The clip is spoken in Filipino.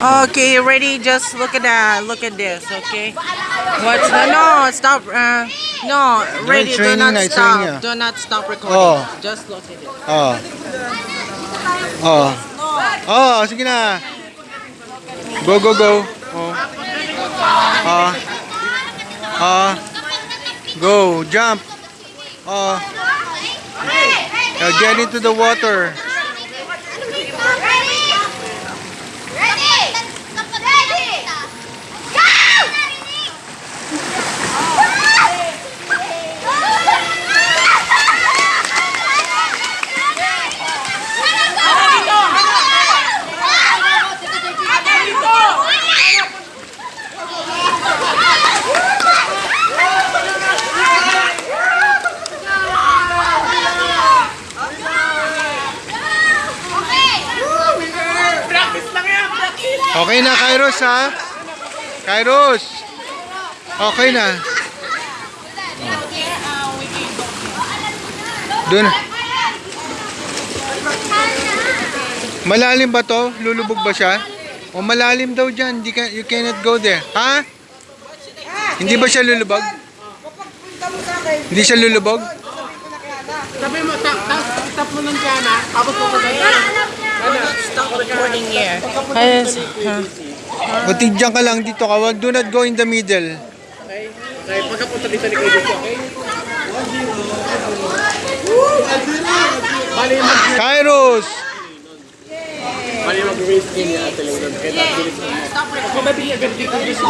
Okay, ready? Just look at that. Look at this, okay? What's the no? Stop. Uh, no, ready? Do not stop. Do not stop recording. Oh. Just look at it. Oh. Oh. Oh, sige na. Go, go, go. Oh. Ah. Ah. Go, jump. Oh. Now get into the water. Okay na, Kairos ha? Kairos. Okay na. Doon. Malalim ba to? Lulubog ba siya? O malalim daw dyan. You cannot go there. Ha? Hindi ba siya lulubog? Hindi siya lulubog? Sabi mo, tap, mo ng kana, tapos mo ka huh. O tigyan ka lang dito ka. Wag- Do not go in the middle. Kaya pagkapunta dito ni Kuya Dito, okay? Bali mag Kairos! bali mag-raise din niya doon. Kaya Kung mabili agad dito dito.